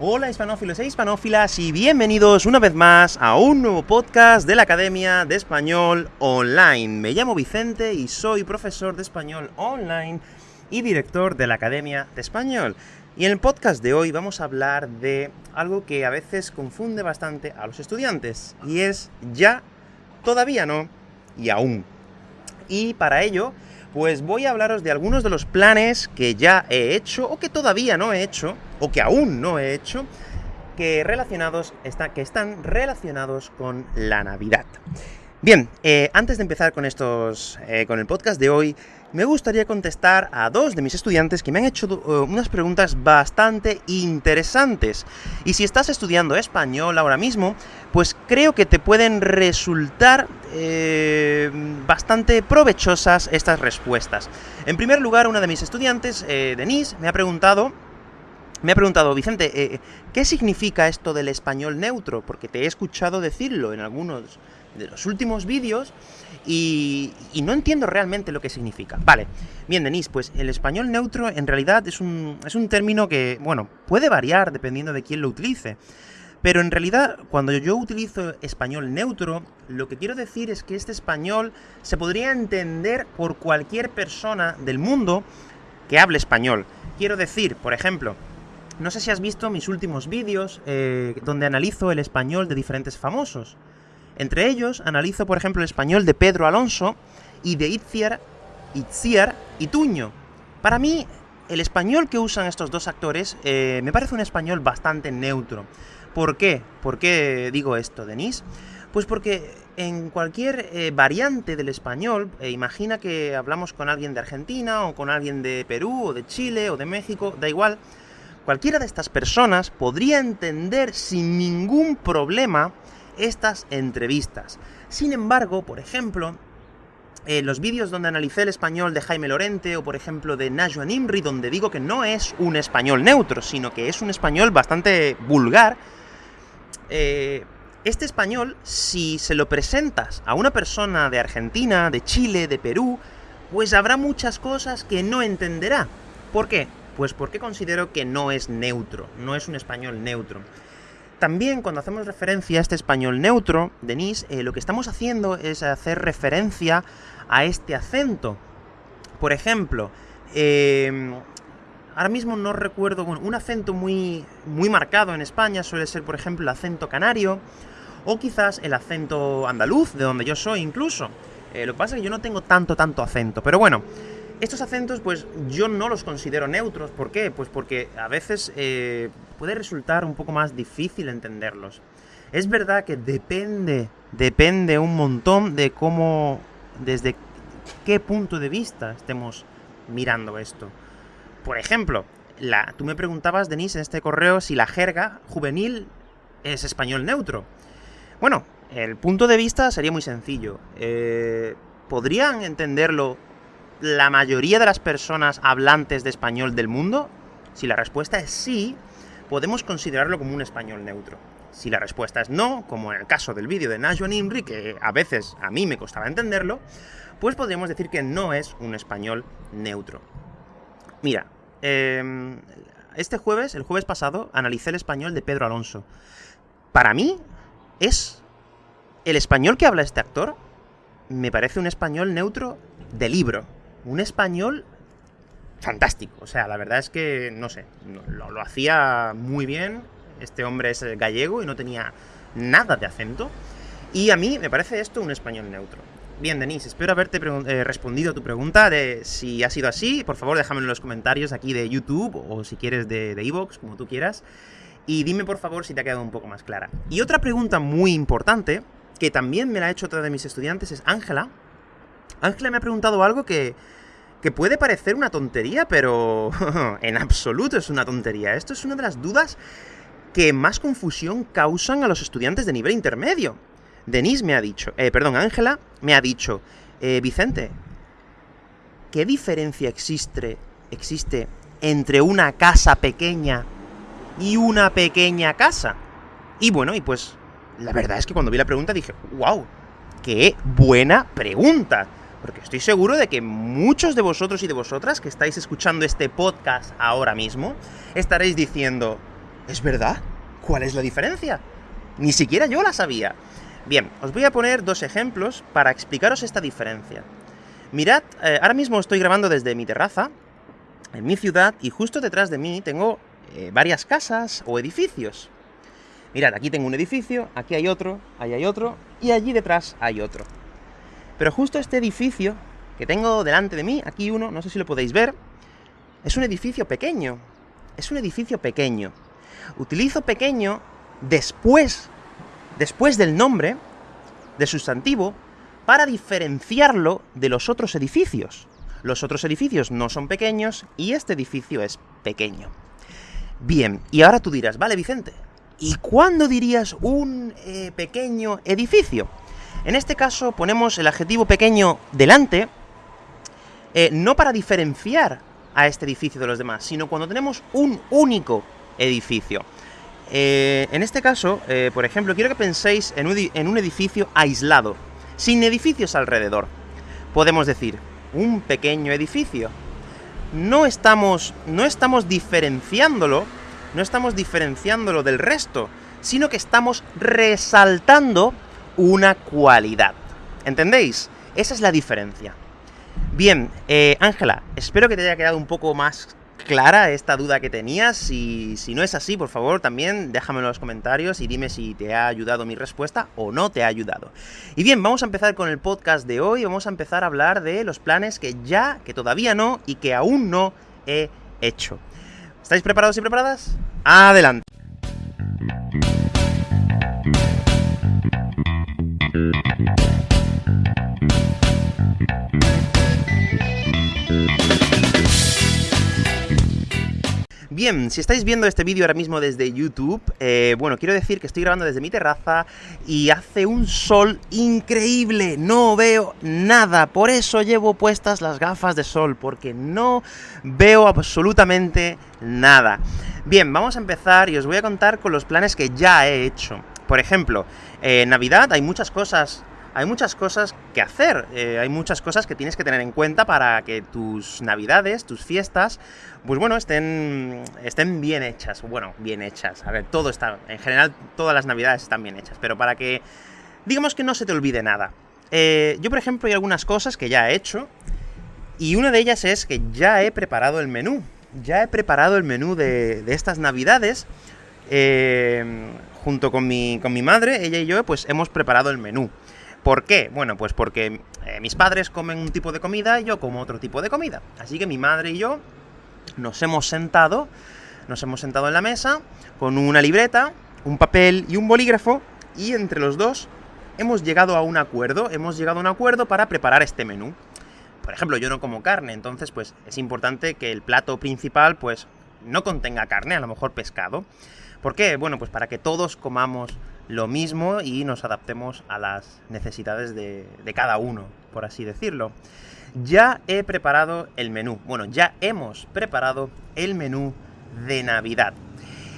Hola hispanófilos e hispanófilas y bienvenidos una vez más a un nuevo podcast de la Academia de Español Online. Me llamo Vicente y soy profesor de español online y director de la Academia de Español. Y en el podcast de hoy vamos a hablar de algo que a veces confunde bastante a los estudiantes, y es ya, todavía no, y aún. Y para ello, pues voy a hablaros de algunos de los planes que ya he hecho, o que todavía no he hecho, o que aún no he hecho, que, relacionados, está, que están relacionados con la Navidad. Bien, eh, antes de empezar con estos, eh, con el podcast de hoy, me gustaría contestar a dos de mis estudiantes que me han hecho uh, unas preguntas bastante interesantes. Y si estás estudiando español ahora mismo, pues creo que te pueden resultar eh, bastante provechosas estas respuestas. En primer lugar, una de mis estudiantes, eh, Denise, me ha preguntado me ha preguntado, Vicente, eh, ¿qué significa esto del español neutro? Porque te he escuchado decirlo en algunos de los últimos vídeos y, no entiendo realmente lo que significa. Vale, bien, Denise, pues el español neutro en realidad es un, es un término que, bueno, puede variar dependiendo de quién lo utilice. Pero en realidad, cuando yo utilizo español neutro, lo que quiero decir es que este español se podría entender por cualquier persona del mundo que hable español. Quiero decir, por ejemplo, no sé si has visto mis últimos vídeos eh, donde analizo el español de diferentes famosos. Entre ellos, analizo, por ejemplo, el español de Pedro Alonso y de Itziar, Itziar Tuño. Para mí, el español que usan estos dos actores eh, me parece un español bastante neutro. ¿Por qué? ¿Por qué digo esto, Denise? Pues porque en cualquier eh, variante del español, imagina que hablamos con alguien de Argentina, o con alguien de Perú, o de Chile, o de México, da igual, Cualquiera de estas personas podría entender sin ningún problema estas entrevistas. Sin embargo, por ejemplo, en los vídeos donde analicé el español de Jaime Lorente, o por ejemplo de Najwa Nimri, donde digo que no es un español neutro, sino que es un español bastante vulgar, eh, este español, si se lo presentas a una persona de Argentina, de Chile, de Perú, pues habrá muchas cosas que no entenderá. ¿Por qué? Pues porque considero que no es neutro, no es un español neutro. También cuando hacemos referencia a este español neutro, Denise, eh, lo que estamos haciendo es hacer referencia a este acento. Por ejemplo, em, ahora mismo no recuerdo, un acento muy, muy marcado en España suele ser, por ejemplo, el acento canario, o quizás el acento andaluz, de donde yo soy incluso. Eh, lo que pasa es que yo no tengo tanto, tanto acento, pero bueno, estos acentos, pues yo no los considero neutros. ¿Por qué? Pues porque a veces eh, puede resultar un poco más difícil entenderlos. Es verdad que depende, depende un montón de cómo, desde qué punto de vista estemos mirando esto. Por ejemplo, tú me preguntabas, Denise, en este correo, si la jerga juvenil es español neutro. Bueno, el punto de vista sería muy sencillo. Eh, ¿Podrían entenderlo la mayoría de las personas hablantes de español del mundo? Si la respuesta es sí, podemos considerarlo como un español neutro. Si la respuesta es no, como en el caso del vídeo de Najwa Nimri, que a veces a mí me costaba entenderlo, pues podríamos decir que no es un español neutro. Mira, em, este jueves, el jueves pasado, analicé el español de Pedro Alonso. Para mí, es el español que habla este actor, me parece un español neutro de libro un español fantástico. O sea, la verdad es que, no sé, lo, hacía muy bien. Este hombre es gallego y no tenía nada de acento. Y a mí me parece esto un español neutro. Bien, Denise, espero haberte eh, respondido a tu pregunta de si ha sido así. Por favor, déjame en los comentarios aquí de YouTube o si quieres de Evox, como tú quieras. Y dime, por favor, si te ha quedado un poco más clara. Y otra pregunta muy importante, que también me la ha hecho otra de mis estudiantes, es Ángela. Ángela me ha preguntado algo que que puede parecer una tontería, pero en absoluto es una tontería. Esto es una de las dudas que más confusión causan a los estudiantes de nivel intermedio. Denise me ha dicho, eh, perdón, Ángela me ha dicho, eh, Vicente, ¿qué diferencia existe, existe entre una casa pequeña y una pequeña casa? Y bueno, y pues la verdad es que cuando vi la pregunta dije, wow, qué buena pregunta. Porque estoy seguro de que muchos de vosotros y de vosotras que estáis escuchando este podcast ahora mismo, estaréis diciendo, ¿Es verdad? ¿Cuál es la diferencia? Ni siquiera yo la sabía. Bien, os voy a poner dos ejemplos para explicaros esta diferencia. Mirad, eh, ahora mismo estoy grabando desde mi terraza, en mi ciudad, y justo detrás de mí tengo eh, varias casas o edificios. Mirad, aquí tengo un edificio, aquí hay otro, ahí hay otro, y allí detrás hay otro. Pero justo este edificio que tengo delante de mí, aquí uno, no sé si lo podéis ver, es un edificio pequeño. Es un edificio pequeño. Utilizo pequeño después, después del nombre, de sustantivo, para diferenciarlo de los otros edificios. Los otros edificios no son pequeños y este edificio es pequeño. Bien, y ahora tú dirás, vale Vicente, ¿y cuándo dirías un eh, pequeño edificio? En este caso ponemos el adjetivo pequeño delante, eh, no para diferenciar a este edificio de los demás, sino cuando tenemos un único edificio. Eh, en este caso, por ejemplo, quiero que penséis en un edificio aislado, sin edificios alrededor. Podemos decir, un pequeño edificio. No estamos, no estamos diferenciándolo, no estamos diferenciándolo del resto, sino que estamos resaltando una cualidad. ¿Entendéis? Esa es la diferencia. Bien, eh, Ángela, espero que te haya quedado un poco más clara esta duda que tenías, y si no es así, por favor, también déjamelo en los comentarios y dime si te ha ayudado mi respuesta o no te ha ayudado. Y bien, vamos a empezar con el podcast de hoy, vamos a empezar a hablar de los planes que ya, que todavía no, y que aún no he hecho. ¿Estáis preparados y preparadas? ¡Adelante! Bien, si estáis viendo este vídeo ahora mismo desde YouTube, eh, bueno, quiero decir que estoy grabando desde mi terraza y hace un sol increíble, no veo nada, por eso llevo puestas las gafas de sol, porque no veo absolutamente nada. Bien, vamos a empezar y os voy a contar con los planes que ya he hecho. Por ejemplo, eh, Navidad hay muchas cosas hay muchas cosas que hacer, eh, hay muchas cosas que tienes que tener en cuenta para que tus navidades, tus fiestas, pues bueno, estén, estén bien hechas, bueno, bien hechas, a ver, todo está, en general todas las navidades están bien hechas, pero para que, digamos que no se te olvide nada. Eh, yo, por ejemplo, hay algunas cosas que ya he hecho, y una de ellas es que ya he preparado el menú, ya he preparado el menú de, estas navidades, eh, junto con mi, con mi madre, ella y yo, pues hemos preparado el menú. ¿Por qué? Bueno, pues porque eh, mis padres comen un tipo de comida y yo como otro tipo de comida. Así que mi madre y yo nos hemos sentado, nos hemos sentado en la mesa con una libreta, un papel y un bolígrafo y entre los dos hemos llegado a un acuerdo, hemos llegado a un acuerdo para preparar este menú. Por ejemplo, yo no como carne, entonces pues es importante que el plato principal pues no contenga carne, a lo mejor pescado. ¿Por qué? Bueno, pues para que todos comamos lo mismo y nos adaptemos a las necesidades de, cada uno, por así decirlo. Ya he preparado el menú, bueno, ya hemos preparado el menú de Navidad.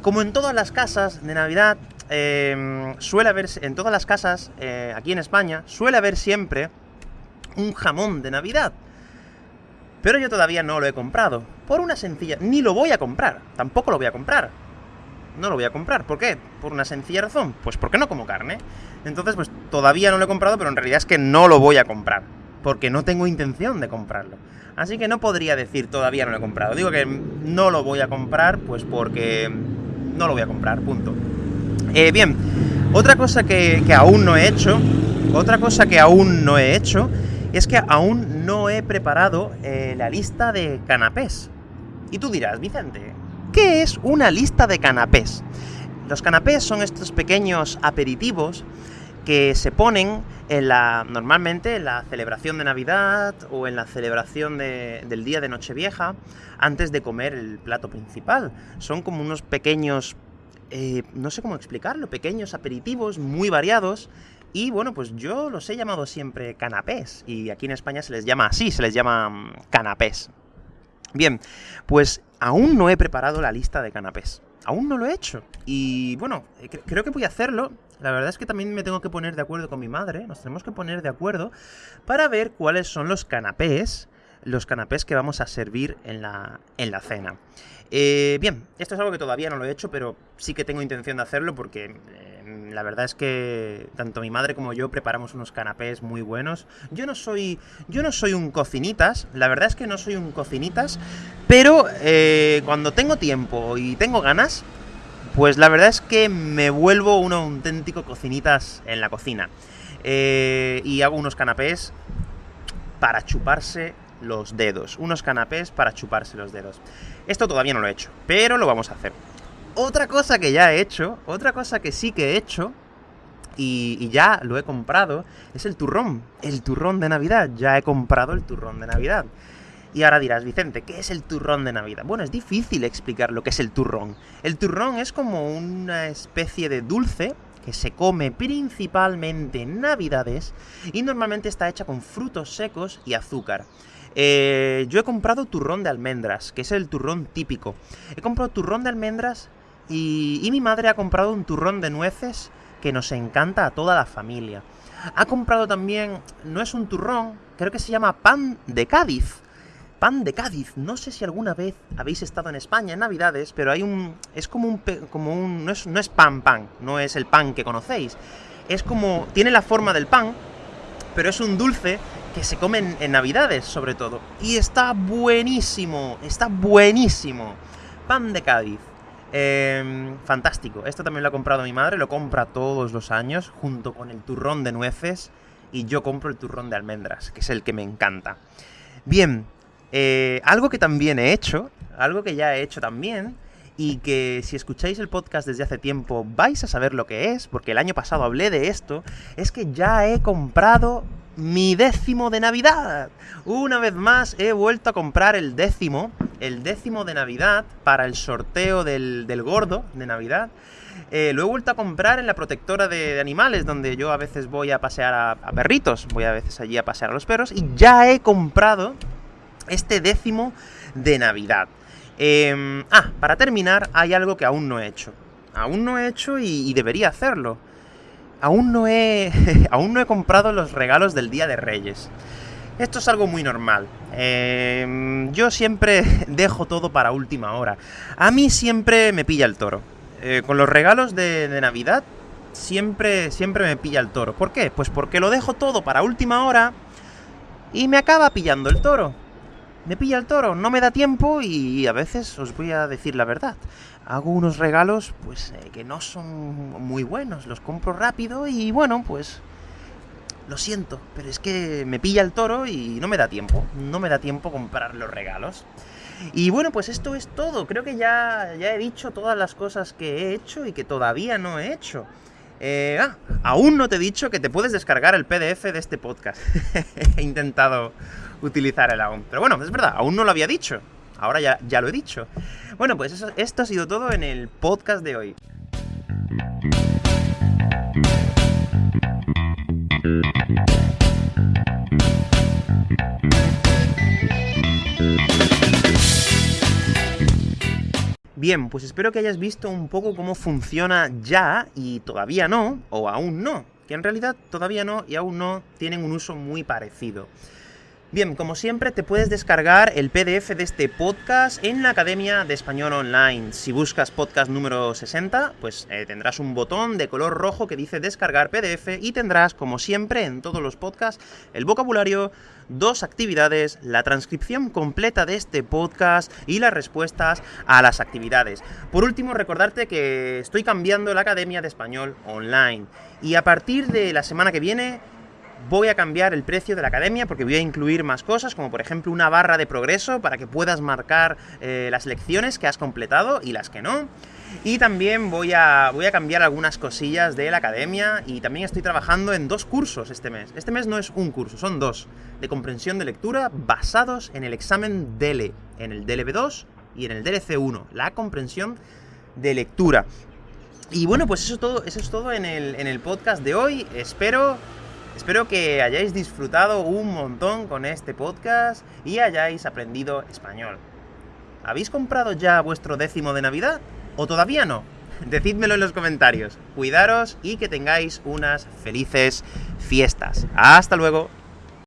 Como en todas las casas de Navidad, em, suele haber, en todas las casas, eh, aquí en España, suele haber siempre un jamón de Navidad. Pero yo todavía no lo he comprado, por una sencilla... Ni lo voy a comprar, tampoco lo voy a comprar no lo voy a comprar. ¿Por qué? Por una sencilla razón. Pues porque no como carne. Entonces, pues todavía no lo he comprado, pero en realidad es que no lo voy a comprar. Porque no tengo intención de comprarlo. Así que no podría decir todavía no lo he comprado. Digo que no lo voy a comprar, pues porque no lo voy a comprar, punto. Eh, bien, otra cosa que, aún no he hecho, otra cosa que aún no he hecho, es que aún no he preparado eh, la lista de canapés. Y tú dirás, Vicente, ¿Qué es una lista de canapés? Los canapés son estos pequeños aperitivos que se ponen normalmente en la celebración de Navidad o en la celebración del día de Nochevieja, antes de comer el plato principal. Son como unos pequeños, eh, no sé cómo explicarlo, pequeños aperitivos muy variados. Y bueno, pues yo los he llamado siempre canapés, y aquí en España se les llama así, se les llama mm, canapés. Bien, pues aún no he preparado la lista de canapés. Aún no lo he hecho. Y bueno, eh, creo que voy a hacerlo. La verdad es que también me tengo que poner de acuerdo con mi madre. Nos tenemos que poner de acuerdo para ver cuáles son los canapés los canapés que vamos a servir en la, en la cena. Eh, bien, esto es algo que todavía no lo he hecho, pero sí que tengo intención de hacerlo porque eh, la verdad es que tanto mi madre como yo preparamos unos canapés muy buenos. Yo no soy, yo no soy un cocinitas, la verdad es que no soy un cocinitas, pero eh, cuando tengo tiempo y tengo ganas, pues la verdad es que me vuelvo un auténtico cocinitas en la cocina. y hago unos canapés para chuparse los dedos. Unos canapés para chuparse los dedos. Esto todavía no lo he hecho, pero lo vamos a hacer. Otra cosa que ya he hecho, otra cosa que sí que he hecho, y, ya lo he comprado, es el turrón. El turrón de Navidad. Ya he comprado el turrón de Navidad. Y ahora dirás, Vicente, ¿qué es el turrón de Navidad? Bueno, es difícil explicar lo que es el turrón. El turrón es como una especie de dulce que se come principalmente en Navidades y normalmente está hecha con frutos secos y azúcar. Eh, yo he comprado turrón de almendras, que es el turrón típico. He comprado turrón de almendras y, y mi madre ha comprado un turrón de nueces que nos encanta a toda la familia. Ha comprado también, no es un turrón, creo que se llama pan de Cádiz. Pan de Cádiz. No sé si alguna vez habéis estado en España en Navidades, pero hay un... Es como un... Como un no, es, no es pan pan, no es el pan que conocéis. Es como... Tiene la forma del pan, pero es un dulce que se comen en Navidades, sobre todo. Y está buenísimo, está buenísimo. Pan de Cádiz. Em, fantástico. Esto también lo ha comprado mi madre, lo compra todos los años, junto con el turrón de nueces. Y yo compro el turrón de almendras, que es el que me encanta. Bien, eh, algo que también he hecho, algo que ya he hecho también, y que si escucháis el podcast desde hace tiempo vais a saber lo que es, porque el año pasado hablé de esto, es que ya he comprado mi décimo de Navidad. Una vez más he vuelto a comprar el décimo, el décimo de Navidad para el sorteo del, gordo de Navidad. Eh, lo he vuelto a comprar en la protectora de, animales, donde yo a veces voy a pasear a, perritos, voy a veces allí a pasear a los perros, y ya he comprado este décimo de Navidad. Em, ah, para terminar, hay algo que aún no he hecho. Aún no he hecho y debería hacerlo aún no he, aún no he comprado los regalos del Día de Reyes. Esto es algo muy normal. Em, yo siempre dejo todo para última hora. A mí siempre me pilla el toro. Eh, con los regalos de, de, Navidad, siempre, siempre me pilla el toro. ¿Por qué? Pues porque lo dejo todo para última hora y me acaba pillando el toro. Me pilla el toro, no me da tiempo y a veces os voy a decir la verdad hago unos regalos pues eh, que no son muy buenos, los compro rápido y bueno, pues lo siento, pero es que me pilla el toro y no me da tiempo, no me da tiempo comprar los regalos. Y bueno, pues esto es todo, creo que ya, ya he dicho todas las cosas que he hecho y que todavía no he hecho. Eh, ah, aún no te he dicho que te puedes descargar el PDF de este podcast. he intentado utilizar el aún. Pero bueno, es verdad, aún no lo había dicho. Ahora ya, ya lo he dicho. Bueno, pues esto ha sido todo en el podcast de hoy. Bien, pues espero que hayas visto un poco cómo funciona ya y todavía no, o aún no, que en realidad todavía no y aún no tienen un uso muy parecido. Bien, como siempre te puedes descargar el PDF de este podcast en la Academia de Español Online. Si buscas podcast número 60, pues eh, tendrás un botón de color rojo que dice descargar PDF y tendrás, como siempre en todos los podcasts, el vocabulario, dos actividades, la transcripción completa de este podcast y las respuestas a las actividades. Por último, recordarte que estoy cambiando la Academia de Español Online y a partir de la semana que viene voy a cambiar el precio de la academia porque voy a incluir más cosas, como por ejemplo una barra de progreso para que puedas marcar eh, las lecciones que has completado y las que no. Y también voy a, voy a cambiar algunas cosillas de la academia y también estoy trabajando en dos cursos este mes. Este mes no es un curso, son dos, de comprensión de lectura basados en el examen DELE, en el DLB2 y en el DLC1, la comprensión de lectura. Y bueno, pues eso, todo, eso es todo en el, en el podcast de hoy. Espero Espero que hayáis disfrutado un montón con este podcast y hayáis aprendido español. ¿Habéis comprado ya vuestro décimo de Navidad? ¿O todavía no? Decídmelo en los comentarios. Cuidaros y que tengáis unas felices fiestas. Hasta luego.